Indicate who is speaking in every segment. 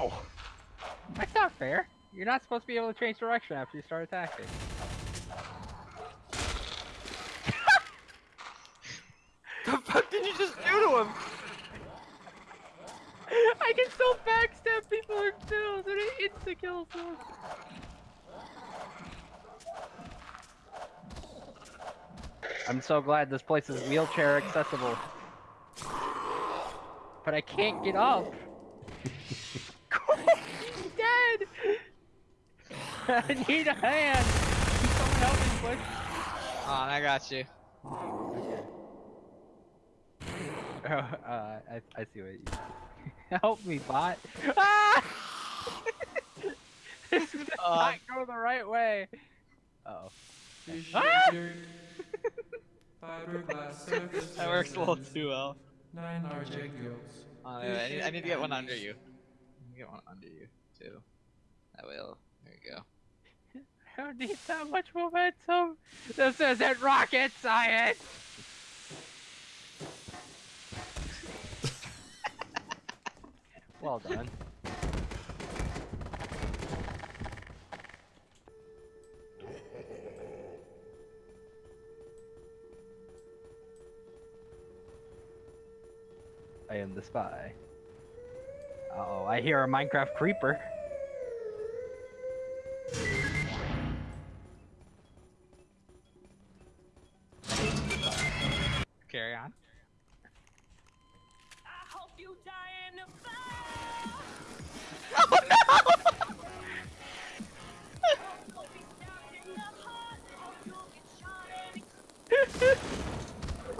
Speaker 1: Ow! That's not fair. You're not supposed to be able to change direction after you start attacking.
Speaker 2: The fuck did you just do to him?
Speaker 1: I can still backstab people in kills and it insta kills them. I'm so glad this place is wheelchair accessible. But I can't get up. He's dead! I need a hand! Can someone help me push?
Speaker 3: Oh, I got you.
Speaker 1: Oh, uh, I, I see what you Help me, bot. Ah! this does
Speaker 3: Uh,
Speaker 1: not go the right way. Uh oh. Ah!
Speaker 3: That works a little too well.
Speaker 4: Nine articulates.
Speaker 3: Oh, I, need, I need to get one under you. I need to get one under you, too. That will. There you go.
Speaker 1: I don't need that much momentum. This isn't rocket science. well done. I am the spy. Uh oh, I hear a Minecraft creeper.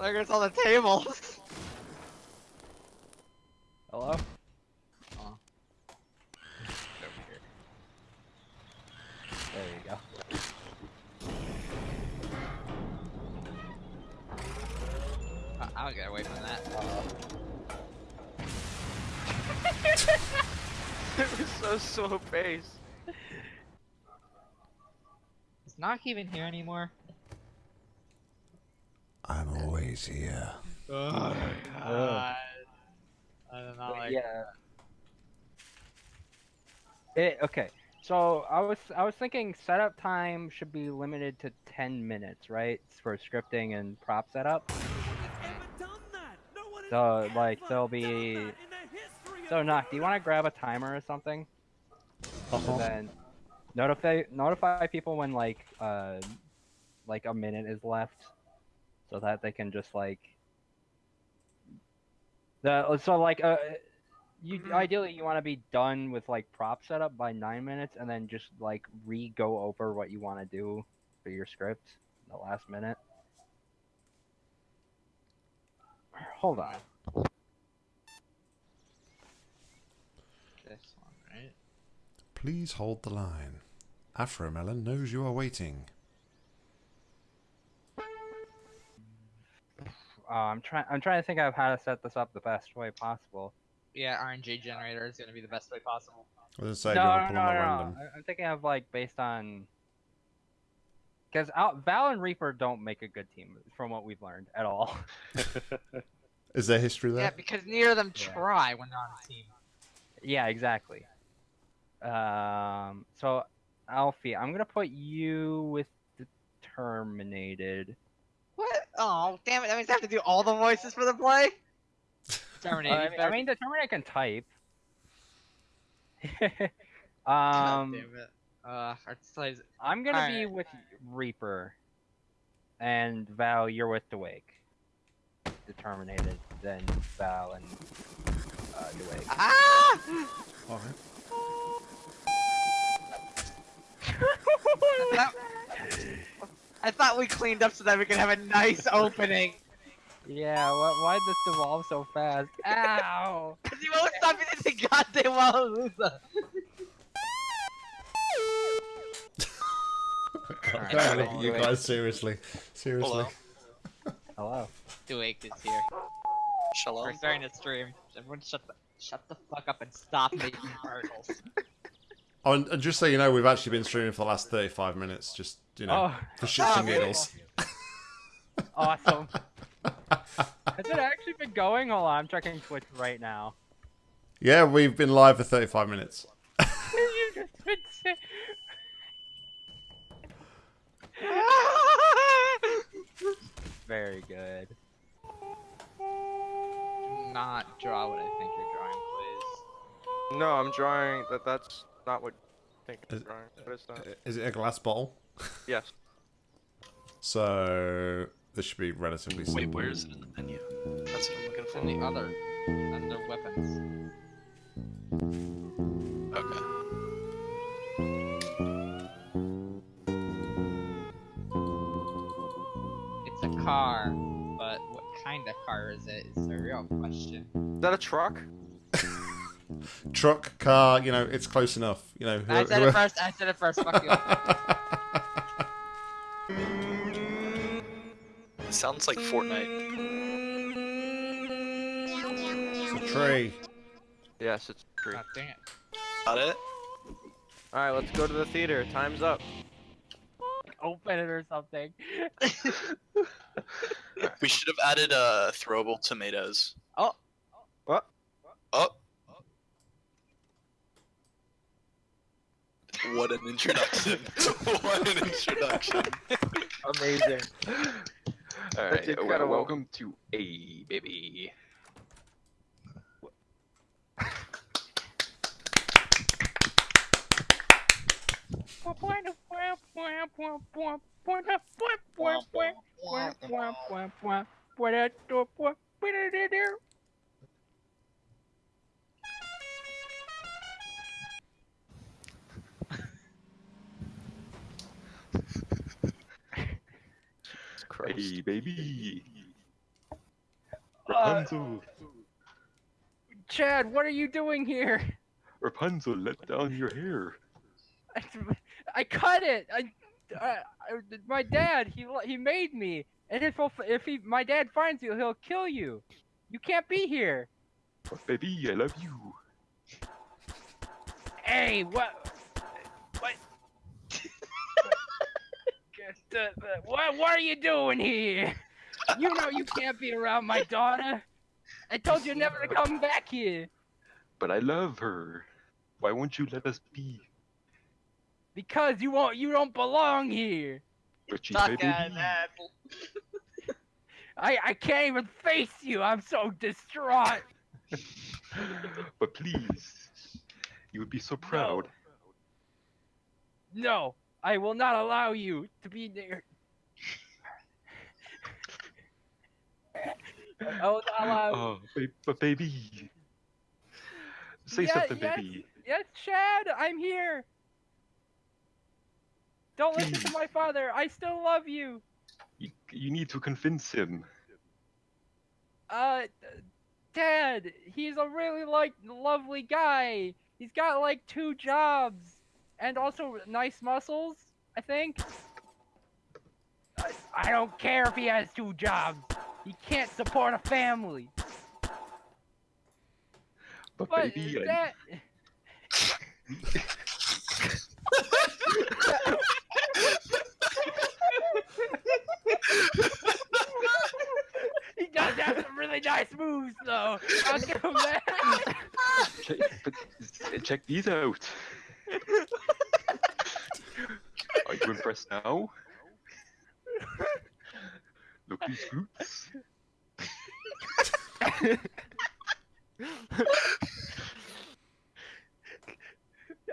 Speaker 5: In the
Speaker 3: There goes all the tables.
Speaker 1: Hello?
Speaker 3: Oh.
Speaker 1: There you go.
Speaker 3: I- I'll get away from that.
Speaker 2: It was so slow paced.
Speaker 3: Is Knock even here anymore?
Speaker 6: I'm here.
Speaker 3: Oh, God. I don't know, like,
Speaker 1: yeah. It, okay, so I was I was thinking setup time should be limited to ten minutes, right, for scripting and prop setup. So like there'll be. So knock. Do you want to grab a timer or something?
Speaker 6: Uh-huh.
Speaker 1: And then notify notify people when like uh like a minute is left, so that they can just like. The so like uh you ideally you want to be done with like prop setup by nine minutes and then just like re go over what you want to do for your script in the last minute. Hold on.
Speaker 3: this one, right?
Speaker 6: Please hold the line. Afromelon knows you are waiting.
Speaker 1: Uh, I'm trying. I'm trying to think of how to set this up the best way possible.
Speaker 3: Yeah, RNG generator is gonna be the best way possible.
Speaker 6: I was gonna say,
Speaker 1: no,
Speaker 6: do you
Speaker 1: no,
Speaker 6: want to
Speaker 1: no,
Speaker 6: pull
Speaker 1: no,
Speaker 6: them at
Speaker 1: no.
Speaker 6: random?
Speaker 1: I- I'm thinking of like based on because Val and Reaper don't make a good team from what we've learned at all.
Speaker 6: Is that history there?
Speaker 3: Yeah, because neither of them
Speaker 1: Yeah.
Speaker 3: try when they're on a team.
Speaker 1: Yeah, exactly. Um, so Alfie, I'm gonna put you with the Terminated.
Speaker 3: What? Oh, damn it! That means I have to do all the voices for the play.
Speaker 1: Uh, I,
Speaker 3: you
Speaker 1: mean, I
Speaker 3: better-
Speaker 1: mean, the Terminator can type.
Speaker 3: God
Speaker 1: um,
Speaker 3: damn it. Uh.
Speaker 1: I'm gonna be
Speaker 3: Alright.
Speaker 1: with Reaper, and Val, you're with Dwake. The Terminated, then Val and uh, Wake.
Speaker 3: Ah!
Speaker 6: Alright.
Speaker 3: That- I thought we cleaned up so that we could have a nice opening.
Speaker 1: Yeah, why why'd this devolve so fast? Ow!
Speaker 3: Cause you won't stop me the goddamn Wallalusa. Alright,
Speaker 6: Alright,
Speaker 3: so
Speaker 6: you guys, seriously. Seriously.
Speaker 1: Hello.
Speaker 3: Duake is here.
Speaker 2: Shalom.
Speaker 3: We're starting to stream. Everyone shut the shut the fuck up and stop making particles.
Speaker 6: Oh, and, and just so you know, we've actually been streaming for the last 35 minutes, just, you know,
Speaker 1: Oh,
Speaker 6: for shits and
Speaker 3: Oh,
Speaker 6: giggles.
Speaker 1: awesome. Has it actually been going? Hold on, I'm checking Twitch right now.
Speaker 6: Yeah, we've been live for 35 minutes.
Speaker 1: you just been say- Very good.
Speaker 3: Do not draw what I think you're drawing, please.
Speaker 2: No, I'm drawing that. That's not what I think I'm
Speaker 6: Is-
Speaker 2: drawing. What is that?
Speaker 6: Is it a glass bottle?
Speaker 2: Yes.
Speaker 6: So this should be relatively simple.
Speaker 7: Wait, where is it in the menu? That's what I'm looking for.
Speaker 3: in the other, under weapons.
Speaker 7: Okay.
Speaker 3: It's a car, but what kind of car is it? Is the real question.
Speaker 2: Is that a truck?
Speaker 6: Truck, car, you know, it's close enough. You know.
Speaker 3: I said it first. I said it first. Fuck you.
Speaker 7: It sounds like Fortnite.
Speaker 6: it's a tree.
Speaker 2: Yes, it's a tree.
Speaker 3: God dang it.
Speaker 7: Got it?
Speaker 2: All right, let's go to the theater. Time's up.
Speaker 1: Open it or something.
Speaker 7: We should have added uh, throwable tomatoes.
Speaker 3: Oh.
Speaker 2: What?
Speaker 7: Oh. What an introduction. what an introduction.
Speaker 2: Amazing.
Speaker 8: All
Speaker 2: That's
Speaker 8: right, well,
Speaker 2: incredible.
Speaker 8: welcome to A baby. A baby.
Speaker 1: Uh,
Speaker 8: Rapunzel,
Speaker 1: Chad, what are you doing here?
Speaker 8: Rapunzel, let down your hair.
Speaker 1: I, I cut it. I, I, I- my dad, he he made me. And if if he my dad finds you, he'll kill you. You can't be here.
Speaker 8: Baby, I love you.
Speaker 1: Hey? What? The- the- what? What are you doing here? You know you can't be around my daughter. I told you never to come back here
Speaker 8: But I love her. Why won't you let us be?
Speaker 1: because you won't. You don't belong here.
Speaker 8: But she's
Speaker 3: Suck
Speaker 8: my
Speaker 3: at that.
Speaker 1: I I can't even face you. I'm so distraught.
Speaker 8: But please, you would be so proud.
Speaker 1: No, I will not allow you to be near. I will not allow.
Speaker 8: Oh, ba- baby. Say
Speaker 1: Yeah,
Speaker 8: something,
Speaker 1: yes.
Speaker 8: baby.
Speaker 1: Yes, Chad, I'm here. Don't listen to my father. I still love you.
Speaker 8: You, you need to convince him.
Speaker 1: Uh, Dad, he's a really like lovely guy. He's got like two jobs and also nice muscles. I think. I, don't care if he has two jobs. He can't support a family.
Speaker 8: But,
Speaker 1: But
Speaker 8: baby,
Speaker 1: Dad. he does have some really nice moves, though. I'll give him that.
Speaker 8: check, but check these out. You impressed now? Look these.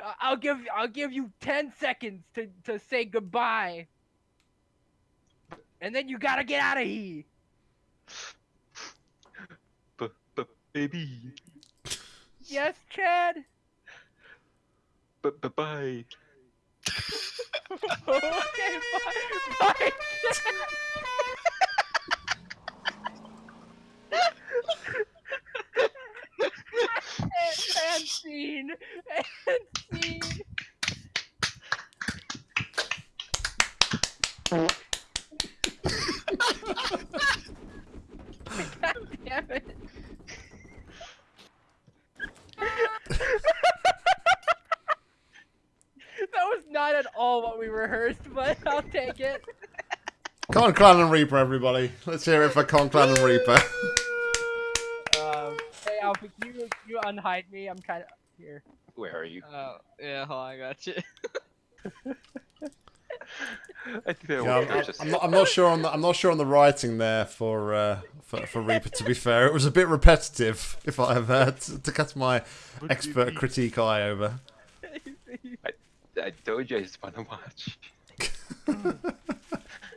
Speaker 1: I- I'll give I'll give you ten seconds to to say goodbye, and then you gotta get out of here.
Speaker 8: But, but baby,
Speaker 1: Yes, Chad.
Speaker 8: but, but bye.
Speaker 1: okay, bye. God damn it. that was not at all what we rehearsed, but I'll take it.
Speaker 6: Conklin and Reaper, everybody. Let's hear it for Conklin and Reaper.
Speaker 1: Um, hey, Alfie, you you you unhide me? I'm kind of here.
Speaker 8: Where are you?
Speaker 3: Oh, yeah, hold on, I got you.
Speaker 8: I
Speaker 6: yeah, I'm, I'm not, I'm not sure on the I'm not sure on the writing there for uh, for, for Reaper. To be fair, it was a bit repetitive. If I have uh, to, to cast my expert critique eye over.
Speaker 8: I told you I just wanna watch.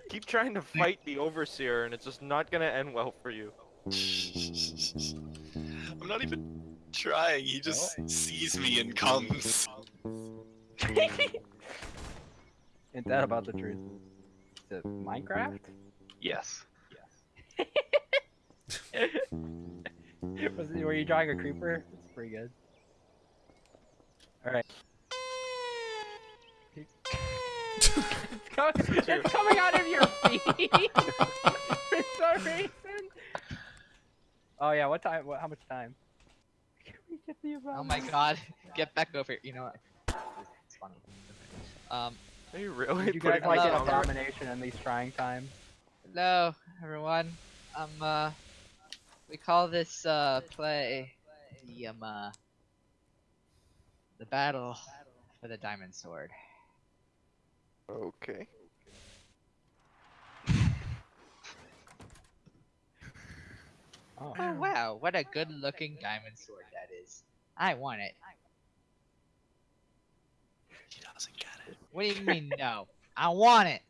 Speaker 2: Keep trying to fight the overseer, and it's just not gonna end well for you.
Speaker 7: I'm not even trying. He just sees me and comes.
Speaker 1: Ain't that about the truth? Is it Minecraft?
Speaker 8: Yes.
Speaker 1: Was it, were you drawing a creeper? It's pretty good. Alright. It's, coming, it's coming out of your feet for some reason. Oh yeah, what time? What, how much time? Can we get the amount?
Speaker 3: Oh my god. Get back over here. You know what? It's funny. Um,
Speaker 2: Are you really
Speaker 1: Would you guys
Speaker 2: putting
Speaker 1: like
Speaker 3: Hello.
Speaker 1: an abomination in these trying times?
Speaker 3: hello, everyone. Um, uh, we call this, uh, play the, um, uh, the battle for the diamond sword.
Speaker 2: Okay.
Speaker 1: Oh.
Speaker 3: Oh wow, what a good looking diamond sword that is. I want it.
Speaker 7: He doesn't get it.
Speaker 3: What do you mean no? I want it.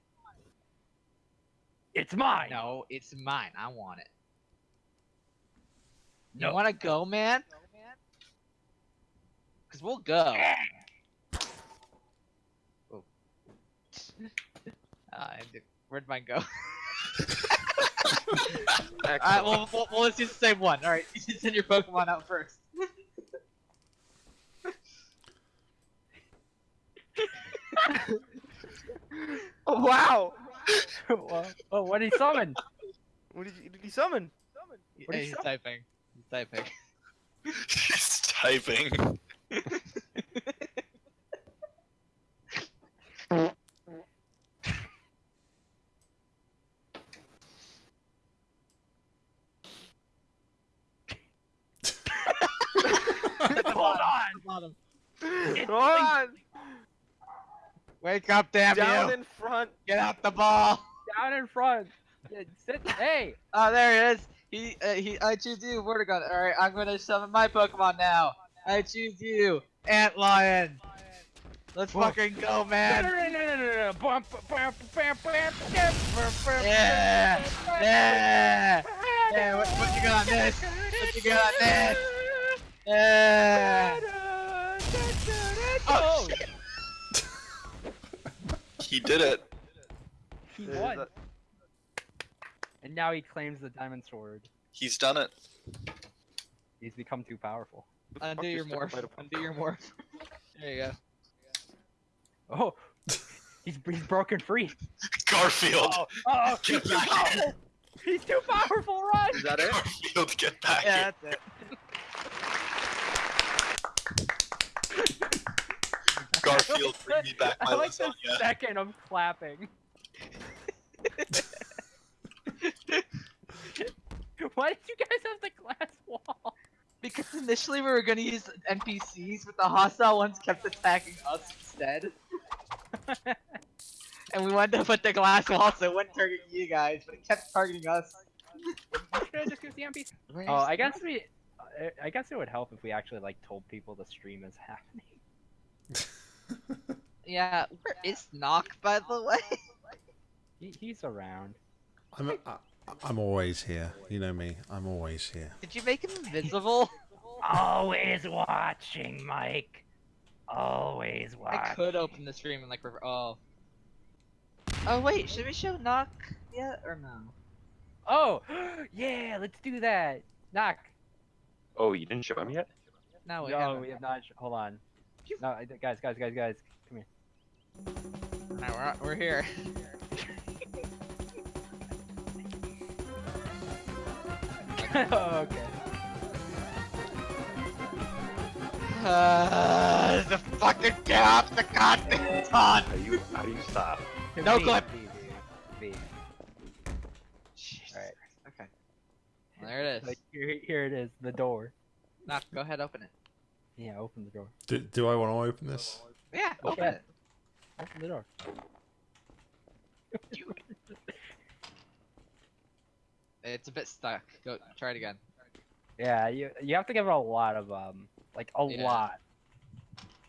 Speaker 1: It's mine.
Speaker 3: No, it's mine. I want it.
Speaker 1: No.
Speaker 3: You wanna go, man? Cause we'll go. Oh. Uh, where'd mine go? Alright, well, well, well, let's use the same one. Alright, you send your Pokemon out first.
Speaker 2: Oh wow!
Speaker 1: Well, oh, what did he summon?
Speaker 2: What did, you, did he summon?
Speaker 1: What
Speaker 3: Yeah,
Speaker 1: is
Speaker 3: he's
Speaker 1: up?
Speaker 3: typing. He's typing.
Speaker 7: He's typing.
Speaker 1: Hold on.
Speaker 3: Bottom.
Speaker 2: Come on!
Speaker 3: Wake up, damn
Speaker 2: Down
Speaker 3: you!
Speaker 2: in front.
Speaker 3: Get out the ball!
Speaker 1: Down in front. Yeah, Sit. Hey.
Speaker 3: Oh, there he is. He, uh, he, I choose you, Vortigaunt. All right, I'm gonna summon my Pokemon now. I choose you, Ant Lion. Let's
Speaker 1: Whoa.
Speaker 3: fucking go,
Speaker 1: No, no,
Speaker 3: man. Yeah, yeah, yeah. What, what you got on this? What you got on this? Yeah.
Speaker 1: Oh, oh
Speaker 7: He did it.
Speaker 1: he won. And now he claims the diamond sword.
Speaker 7: He's done it.
Speaker 1: He's become too powerful.
Speaker 3: Undo your morph. Undo your morph. There you go.
Speaker 1: Oh, he's he's broken free.
Speaker 7: Garfield.
Speaker 1: Oh, oh,
Speaker 7: Get
Speaker 1: he's too
Speaker 7: back here.
Speaker 1: powerful. He's too powerful. Run.
Speaker 2: Is that it?
Speaker 7: Garfield, get back
Speaker 2: Yeah, that's it.
Speaker 7: Garfield, bring me back my
Speaker 1: I like the
Speaker 7: lasagna.
Speaker 1: second of clapping. Why did you guys have the glass wall?
Speaker 3: Because initially we were gonna use NPCs, but the hostile ones kept attacking us instead. and we wanted to put the glass wall so it wouldn't target you guys, but it kept targeting us.
Speaker 1: Should I just use the NPC? Oh, I guess we. I- I guess it would help if we actually like told people the stream is happening.
Speaker 3: Yeah, where is Knock, by the way?
Speaker 1: He, he's around.
Speaker 6: I'm I, I'm always here. You know me. I'm always here.
Speaker 3: Did you make him invisible?
Speaker 1: Always watching, Mike. Always watching.
Speaker 3: I could open the stream and like, rever- oh. Oh wait, should we show Knock yet or no?
Speaker 1: Oh, yeah, let's do that. Knock.
Speaker 8: Oh, you didn't show him yet?
Speaker 3: No, we
Speaker 1: no,
Speaker 3: haven't.
Speaker 1: we have not. Hold on. No, I- guys, guys, guys, guys, come here.
Speaker 3: Alright, we're, we're here.
Speaker 1: okay.
Speaker 3: Uh, the fucking get off the goddamn ton!
Speaker 8: How do you how do you stop?
Speaker 3: No
Speaker 1: V,
Speaker 3: clip.
Speaker 1: V, V, V.
Speaker 3: Jesus
Speaker 1: Alright.
Speaker 3: Okay. There it is.
Speaker 1: Like, here, here it is, the door.
Speaker 3: Knock, go ahead, open it.
Speaker 1: Yeah, open the door.
Speaker 6: Do, do I want to open this?
Speaker 3: Yeah, open
Speaker 1: Okay.
Speaker 3: it.
Speaker 1: Open the door.
Speaker 3: It's a bit stuck. Go try it again.
Speaker 1: Yeah, you you have to give it a lot of um, like a
Speaker 3: Yeah.
Speaker 1: lot.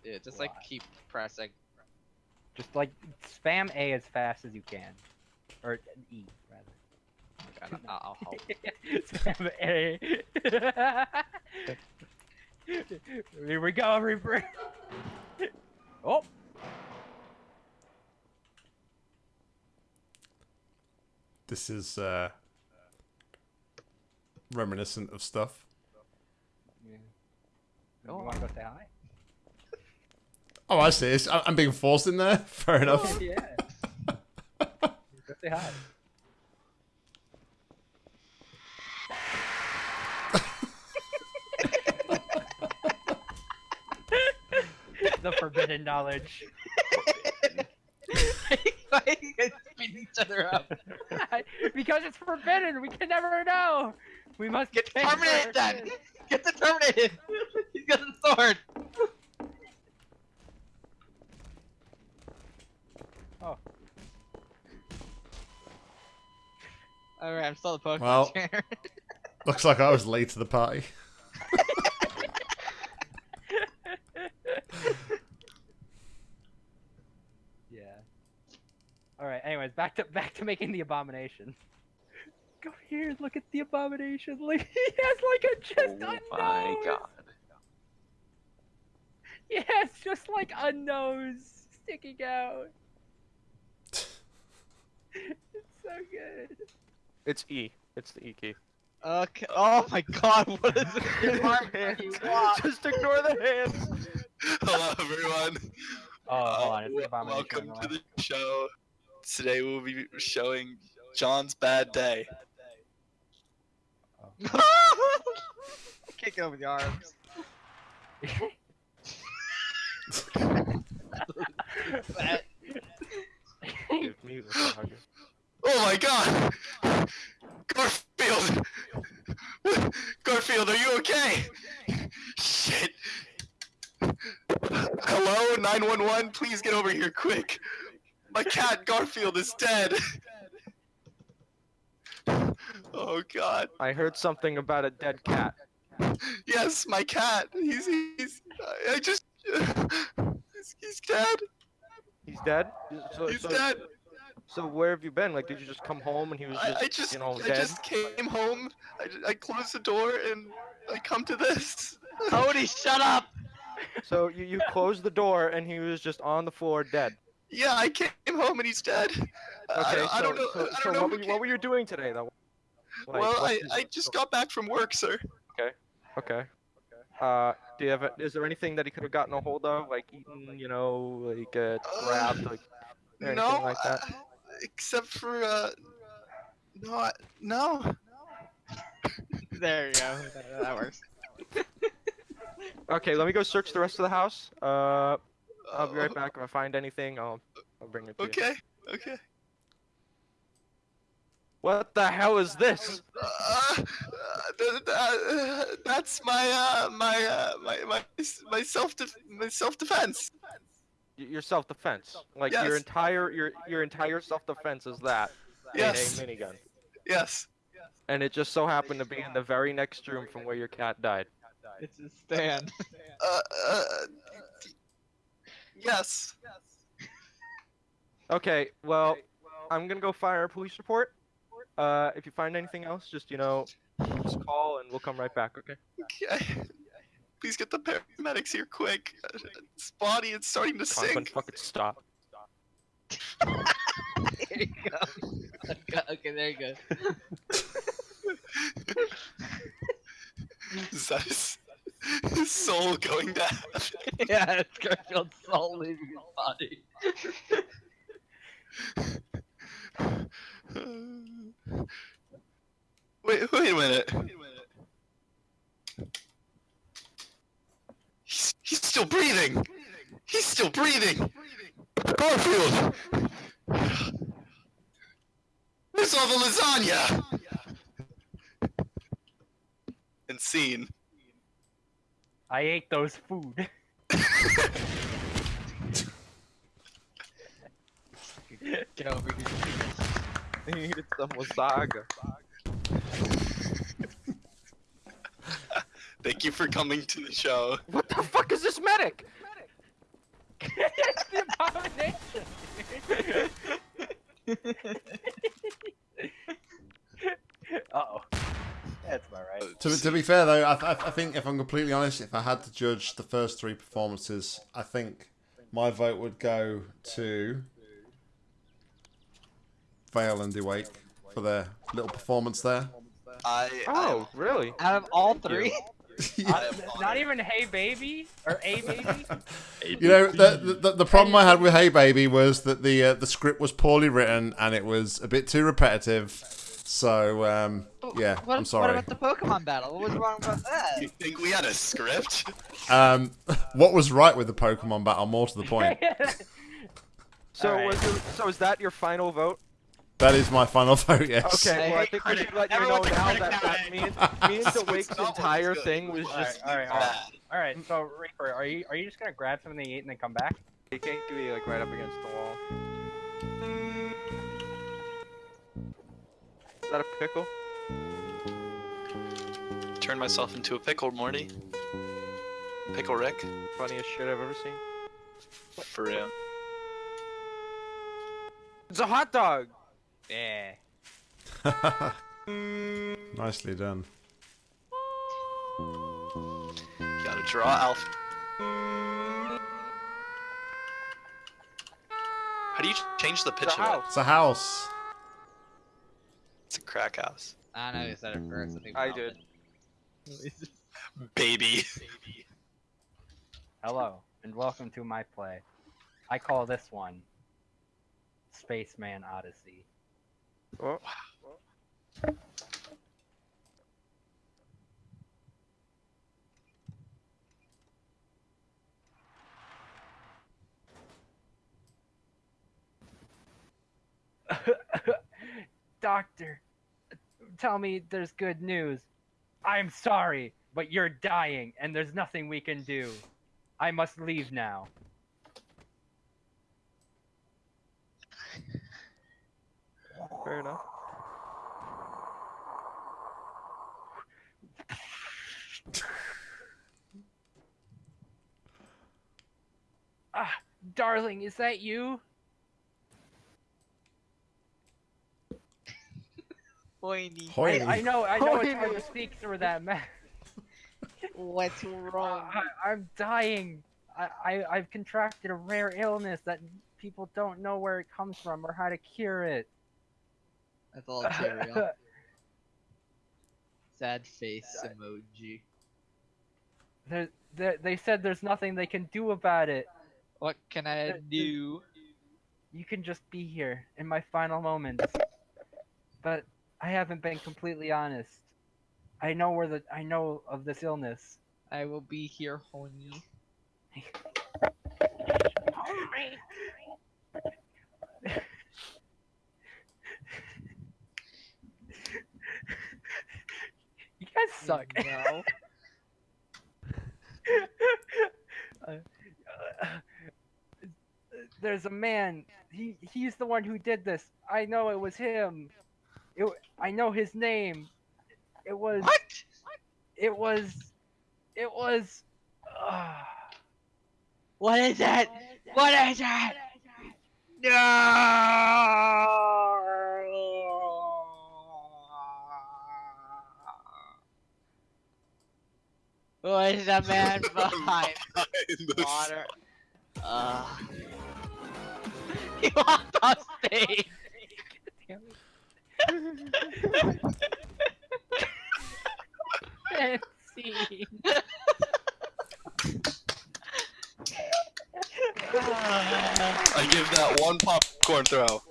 Speaker 3: Yeah, just like
Speaker 1: Why?
Speaker 3: keep pressing.
Speaker 1: Just like spam A as fast as you can, or E rather.
Speaker 3: Okay, I'll, I'll help.
Speaker 1: spam A. Here we go, Reaper. oh.
Speaker 6: This is uh, reminiscent of stuff.
Speaker 1: You want to go say hi?
Speaker 6: Oh, I see. It's, I- I'm being forced in there. Fair enough.
Speaker 1: Oh, yeah. go say hi. The forbidden knowledge.
Speaker 3: Why are you guys beating each other up?
Speaker 1: because it's forbidden. We can never know. We must
Speaker 3: Get
Speaker 1: change
Speaker 3: terminated
Speaker 1: our-
Speaker 3: then! Get the terminated! He's got the sword!
Speaker 1: Oh.
Speaker 3: Alright, I'm still the Pokemon
Speaker 6: Well-
Speaker 3: trainer.
Speaker 6: Looks like I was late to the party.
Speaker 1: Yeah. All right. Anyways, back to making the abomination. Go here. Look at the abomination. Like he has like a just
Speaker 7: oh
Speaker 1: a
Speaker 7: my
Speaker 1: nose.
Speaker 7: god.
Speaker 1: Yeah, it's just like a nose sticking out. It's so good.
Speaker 2: It's E. It's the E key.
Speaker 3: Okay. Oh my god, what is this? Your arm you.
Speaker 2: Just ignore the hands.
Speaker 7: Hello, everyone.
Speaker 1: Oh, hold on.
Speaker 7: Uh,
Speaker 1: It's the abomination.
Speaker 7: Welcome to
Speaker 1: the
Speaker 7: the show. Today we'll be showing John's bad day.
Speaker 3: Get over the arms. That-
Speaker 2: Give me the hug.
Speaker 7: Oh my god! Garfield! Garfield, are you okay? Shit! Hello, 911, please get over here quick! My cat Garfield is dead! Oh god.
Speaker 2: I heard something about a dead cat.
Speaker 7: Yes, my cat! He's, he's, I I just, he's, he's dead!
Speaker 2: He's dead. So,
Speaker 7: He's
Speaker 2: so,
Speaker 7: dead!
Speaker 2: So where have you been? Like, did you just come home and he was just,
Speaker 7: I, I just,
Speaker 2: you know,
Speaker 7: I
Speaker 2: dead?
Speaker 7: just came home, I, I closed the door, and I come to this.
Speaker 3: Cody, shut up!
Speaker 2: So you, you closed the door and he was just on the floor dead.
Speaker 7: Yeah, I came home and he's dead. I-
Speaker 2: Okay,
Speaker 7: I, don't- I don't know.
Speaker 2: so,
Speaker 7: I don't
Speaker 2: so
Speaker 7: know
Speaker 2: what,
Speaker 7: who
Speaker 2: were you,
Speaker 7: came-
Speaker 2: what were you doing today though? Like,
Speaker 7: well, I,
Speaker 2: is-
Speaker 7: I just got back from work, sir.
Speaker 2: Okay. Okay. Uh, do you have? A, is there anything that he could have gotten a hold of, like eaten, you know, like uh, grabbed, like anything
Speaker 7: no,
Speaker 2: like that?
Speaker 7: uh, except for uh, no, I, no.
Speaker 3: There you go. That, that works.
Speaker 2: Okay, let me go search the rest of the house. Uh, I'll be right
Speaker 7: Uh,
Speaker 2: back. If I find anything, I'll I'll bring it to you.
Speaker 7: Okay, okay.
Speaker 2: What the hell is this?
Speaker 7: Uh, uh, th- th- uh, that's my uh, my uh, my my my self my self defense.
Speaker 2: Your self-defense. Like your entire your your entire self-defense is that
Speaker 7: Yes,
Speaker 2: in a minigun,
Speaker 7: yes.
Speaker 2: and it just so happened to be in the very next room from where your cat died.
Speaker 3: It's a stand.
Speaker 7: Uh, uh, yes.
Speaker 2: Okay, well, I'm gonna go fire a police report. Uh, if you find anything else, just you know, just call and we'll come right back. Okay.
Speaker 7: Okay. Please get the paramedics here quick. This body is starting to
Speaker 2: Conklin,
Speaker 7: sink.
Speaker 2: fucking stop.
Speaker 3: there you go. Okay, okay, there you go.
Speaker 7: Is that his, his soul going down?
Speaker 3: yeah, it's Garfield's soul leaving his body.
Speaker 7: Wait, wait a minute. He's, he's still breathing. He's still breathing. Garfield. Where's all the lasagna? And scene.
Speaker 1: I ate those food.
Speaker 3: Get over here.
Speaker 2: I needed some wasaga.
Speaker 7: Thank you for coming to the show.
Speaker 2: What the fuck is this medic?
Speaker 1: it's the abomination. uh oh. That's about right.
Speaker 6: To, to be fair though, I, I, I think if I'm completely honest, if I had to judge the first three performances, I think my vote would go to Vale and Dewake for their little performance there.
Speaker 7: I
Speaker 2: Oh, really?
Speaker 3: Out of all three,
Speaker 7: I am
Speaker 1: Not even Hey Baby or A Baby.
Speaker 6: You know, the, the the problem I had with Hey Baby was that the uh, the script was poorly written and it was a bit too repetitive. So um, yeah,
Speaker 3: what,
Speaker 6: I'm sorry.
Speaker 3: What about the Pokemon battle? What was wrong about that?
Speaker 7: You think we had a script?
Speaker 6: Um, what was right with the Pokemon battle? More to the point.
Speaker 2: So
Speaker 1: Alright.
Speaker 2: was your, so is that your final vote?
Speaker 6: That is my final vote. Yes.
Speaker 2: Okay, well I
Speaker 3: hate
Speaker 2: think we should
Speaker 3: critic.
Speaker 2: let you know now
Speaker 7: critic
Speaker 2: that, that me and, me and
Speaker 7: So it's
Speaker 2: Dawake's entire
Speaker 7: good.
Speaker 2: thing was
Speaker 1: Alright,
Speaker 2: just
Speaker 1: all right,
Speaker 7: all right,
Speaker 1: all right. so Reaper, are you are you just gonna grab something to eat and then come back?
Speaker 2: you can't be like right up against the wall. That a pickle?
Speaker 7: Turn myself into a pickle, Morty. Pickle Rick.
Speaker 2: Funniest shit I've ever seen.
Speaker 7: For real.
Speaker 2: It's a hot dog. Yeah.
Speaker 6: Nicely done.
Speaker 7: Gotta draw Alpha. How do you change the pitch
Speaker 2: It's a
Speaker 7: of it?
Speaker 2: house.
Speaker 6: It's a house.
Speaker 7: It's a crack house.
Speaker 3: I know you said it first. I, think
Speaker 2: I did.
Speaker 7: Baby.
Speaker 1: Hello and welcome to my play. I call this one Spaceman Odyssey.
Speaker 2: Oh.
Speaker 1: Doctor, tell me there's good news. I'm sorry, but you're dying and there's nothing we can do. I must leave now.
Speaker 2: Fair enough.
Speaker 1: Ah, darling, is that you?
Speaker 3: Pointy.
Speaker 6: Hoity.
Speaker 1: I, I know, I know it's
Speaker 2: Hoity.
Speaker 1: hard to speak through that mask.
Speaker 3: What's wrong?
Speaker 1: I, I'm dying. I, I, I've contracted a rare illness that people don't know where it comes from or how to cure it.
Speaker 3: That's all Cheerio. Sad face emoji.
Speaker 1: There, there, they said there's nothing they can do about it.
Speaker 3: What can I do?
Speaker 1: You can just be here in my final moments. But I haven't been completely honest. I know where the I know of this illness.
Speaker 3: I will be here, honey.
Speaker 1: You Hold me. You guys suck.
Speaker 3: No.
Speaker 1: Uh, uh, there's a man. He he's the one who did this. I know it was him. It, I know his name. It was.
Speaker 3: What?
Speaker 1: It was. It was. Uh,
Speaker 3: What is it? What is it? No! Who is the man behind the water? Uh, he walked off stage.
Speaker 1: And scene.
Speaker 7: I give that one popcorn throw.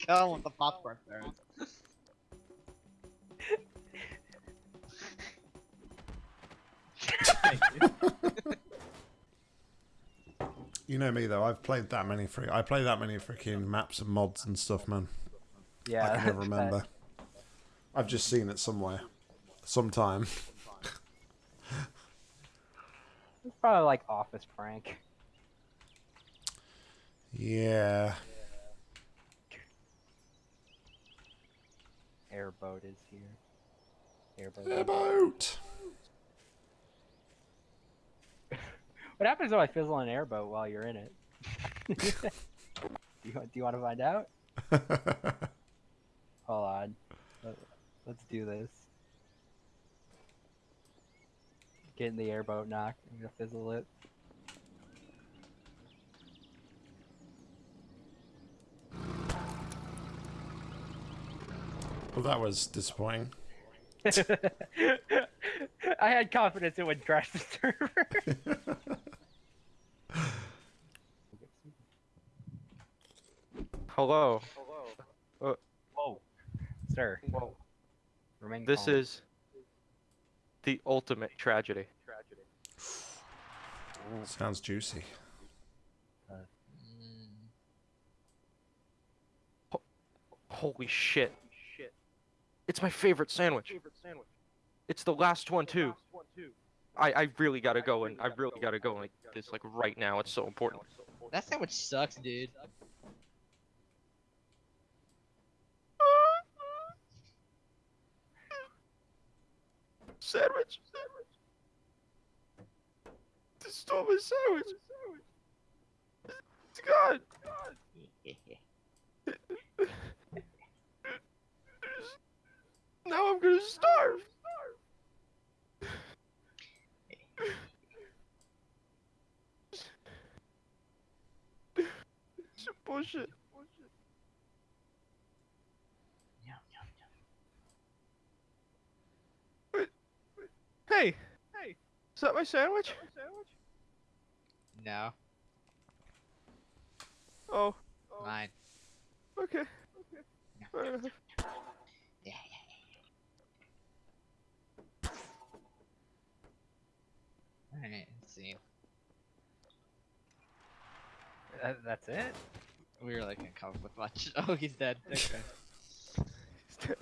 Speaker 3: Kill him with the popcorn throws.
Speaker 6: You know me though. I've played that many free. I play that many freaking maps and mods and stuff, man.
Speaker 1: Yeah.
Speaker 6: I can never remember. I've just seen it somewhere, sometime.
Speaker 1: It's probably like office prank.
Speaker 6: Yeah.
Speaker 1: Airboat is here. Airboat.
Speaker 6: Airboat.
Speaker 1: What happens if I fizzle an airboat while you're in it? do, you, do you want to find out? Hold on. Let, let's do this. Get in the airboat knock. I'm gonna fizzle it.
Speaker 6: well, that was disappointing.
Speaker 1: I had confidence it would crash the server.
Speaker 2: Hello. Hello.
Speaker 1: Whoa, sir.
Speaker 2: Well,
Speaker 1: Remain
Speaker 2: this
Speaker 1: calm.
Speaker 2: is the ultimate tragedy. Tragedy.
Speaker 6: Sounds juicy.
Speaker 9: Mm,
Speaker 2: Holy shit. It's my favorite sandwich. sandwich It's the last one too. I, I really gotta go and I really gotta go like this like right now. It's so important.
Speaker 9: that sandwich sucks, dude.
Speaker 2: Sandwich. They stole my sandwich. It's gone. Now I'm gonna starve. Bullshit.
Speaker 9: Yum, yum, yum.
Speaker 2: Hey, hey, is that my sandwich?
Speaker 9: No,
Speaker 2: Oh,
Speaker 9: mine.
Speaker 2: okay.
Speaker 9: No.
Speaker 2: Fair enough.
Speaker 9: Yeah, yeah. Alright, let's see.
Speaker 1: That, that's it.
Speaker 9: We were like gonna come up with much. Oh, he's dead. Okay.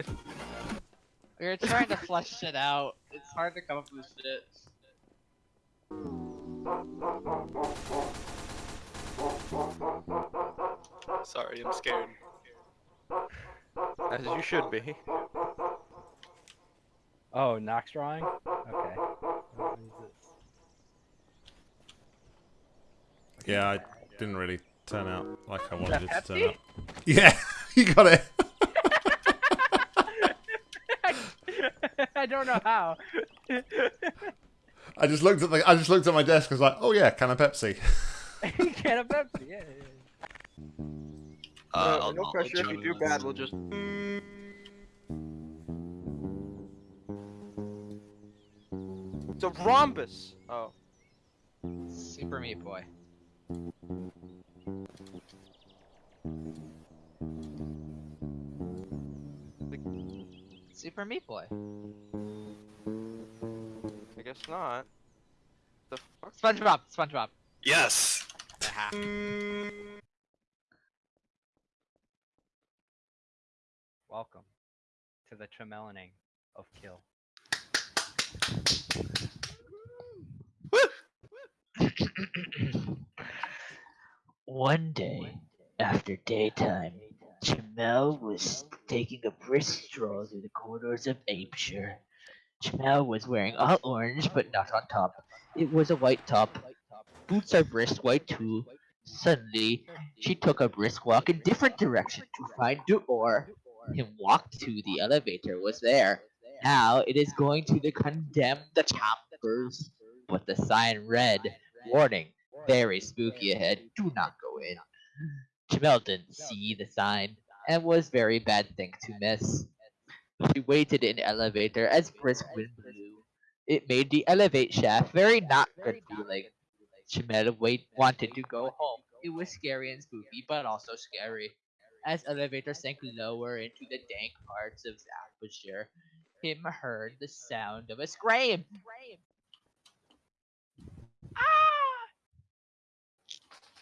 Speaker 9: We were trying to flush shit out. It's hard to come up with shit.
Speaker 10: Sorry, I'm scared.
Speaker 2: As you should be.
Speaker 1: Oh, Knox drawing. Okay. What is this?
Speaker 6: Yeah, I didn't really turn out like I wanted it to turn out. Yeah, you got it.
Speaker 1: I don't know how.
Speaker 6: I just looked at the. I just looked at my desk. I was like, oh yeah, can of Pepsi.
Speaker 1: Can of Pepsi, yeah. yeah, yeah.
Speaker 10: Uh, I'll
Speaker 2: no pressure. If you do bad, we'll just. It's a rhombus. Oh.
Speaker 9: Super Meat Boy. Super Meat Boy.
Speaker 2: I guess not. The fuck?
Speaker 9: SpongeBob. SpongeBob.
Speaker 10: Yes.
Speaker 1: Welcome to the tremelaning of kill.
Speaker 3: One day, after daytime, Chamel was taking a brisk stroll through the corridors of Aperture. Chamel was wearing all orange, but not on top. It was a white top. Boots are brisk white too. Suddenly, she took a brisk walk in different direction to find Duor. Him walked to the elevator was there. Now it is going to the condemned chambers. But the sign read, warning, very spooky ahead, do not go in. Jamel didn't see the sign, and was very bad thing to miss. She waited in elevator as brisk wind blew. It made the elevate shaft very not good feeling. Jamel wait wanted to go home. It was scary and spooky, but also scary. As elevator sank lower into the dank parts of Staffordshire, him heard the sound of a scream. Ah!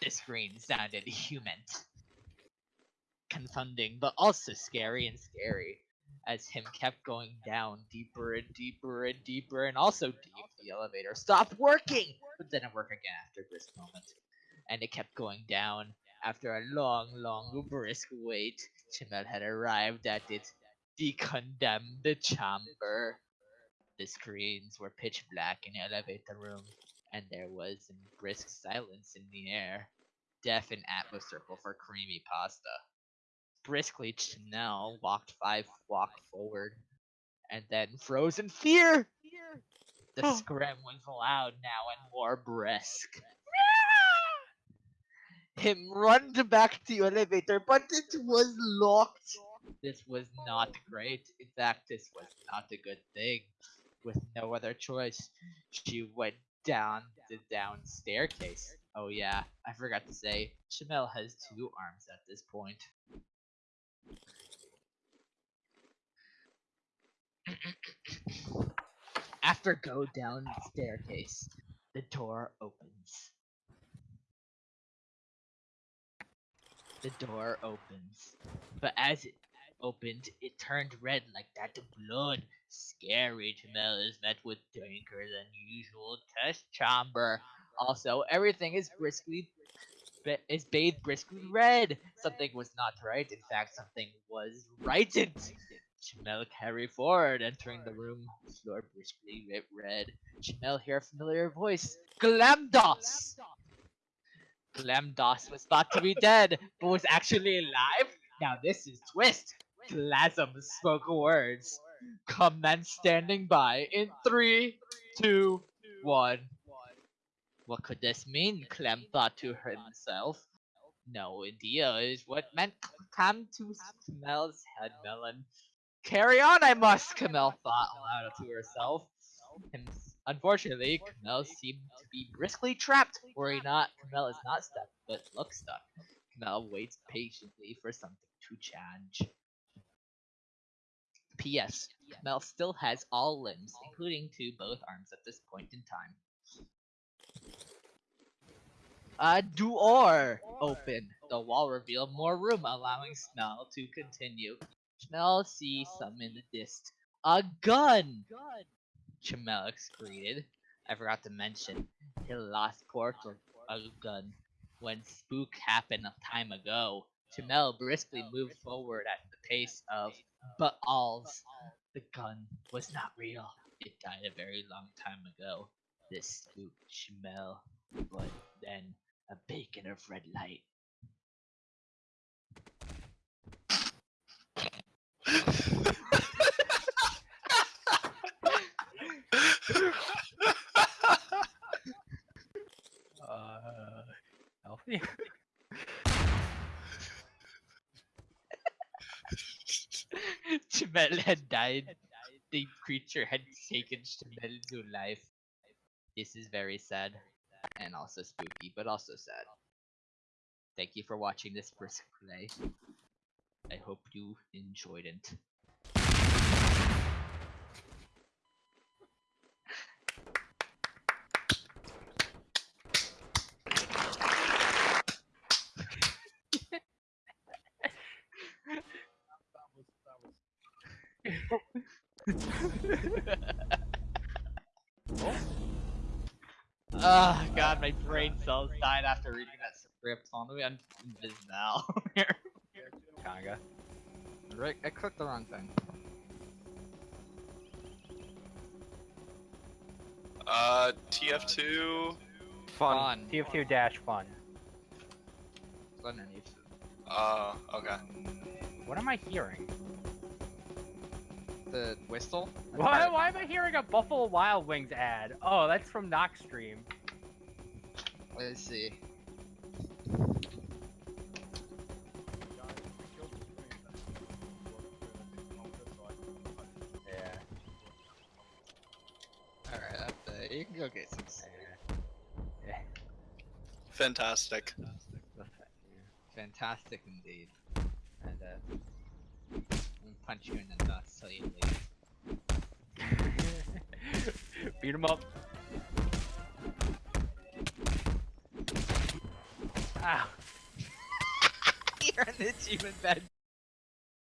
Speaker 3: The scream sounded human. Confounding, but also scary and scary. As him kept going down deeper and deeper and deeper and also deep the elevator stopped working, but then it worked again after this moment. And it kept going down. After a long, long, brisk wait, Chimel had arrived at it, the chamber. The screens were pitch black in the elevator room, and there was a brisk silence in the air. Deaf and Atlas circle for creamy pasta. Briskly, Chanel walked five walk forward, and then froze in fear. The scream was loud now and more brisk. Him run to back to the elevator, but it was locked. This was not great. In fact, this was not a good thing. With no other choice, she went down the down staircase. Oh yeah, I forgot to say, Chamel has two arms at this point. After go down the staircase, the door opens. The door opens, but as it opened, it turned red like that of blood. Scary Jamel is met with darker than usual test chamber. Also, everything is briskly is bathed briskly red. Something was not right. In fact, something was righted. Jamel carry forward, entering the room, floor briskly red. Jamel hear a familiar voice. Glamdos! Glamdos was thought to be dead, but was actually alive? Now this is twist. Glasm spoke words. Comment standing by in three, two, one. What could this mean? Clem thought to himself. No idea is what meant come to Camel's head melon. Carry on, I must, Camel thought aloud to herself. Unfortunately, Camel seemed to be briskly trapped. Worry not, Camel is not stuck, but looks stuck. Camel waits patiently for something to change. P.S. Camel still has all limbs, including two both arms at this point in time. A door open. The wall revealed more room, allowing Smell to continue. Smell sees some in the dist. A gun! Chamel excreted. I forgot to mention, he lost port of a gun when spook happened a time ago. Chamel briskly moved forward at the pace of Baal's. The gun was not real. It died a very long time ago. This spooked Chamel, but then a beacon of red light.
Speaker 1: Uh, healthy.
Speaker 3: Chamel had died. The creature had taken Chamel to life. This is very sad and also spooky, but also sad. Thank you for watching this brisk play. I hope you enjoyed it. Oh god, my brain cells died after reading that script. On the way, I'm invis now.
Speaker 1: Kanga.
Speaker 3: Rick, I clicked the wrong thing.
Speaker 7: Uh, TF2.
Speaker 2: Fun.
Speaker 1: TF2 dash fun.
Speaker 3: It's underneath.
Speaker 7: Uh, okay.
Speaker 1: What am I hearing?
Speaker 3: The whistle?
Speaker 1: Why, why am I hearing a Buffalo Wild Wings ad? Oh, that's from Knockstream.
Speaker 3: Let's see.
Speaker 1: Yeah.
Speaker 3: Alright, up there. You can go get some sleep.
Speaker 1: Yeah.
Speaker 7: Fantastic.
Speaker 3: Fantastic indeed. And uh, I'm gonna punch you in the nuts so you leave.
Speaker 1: Beat him up. Ow.
Speaker 3: You're an achievement badge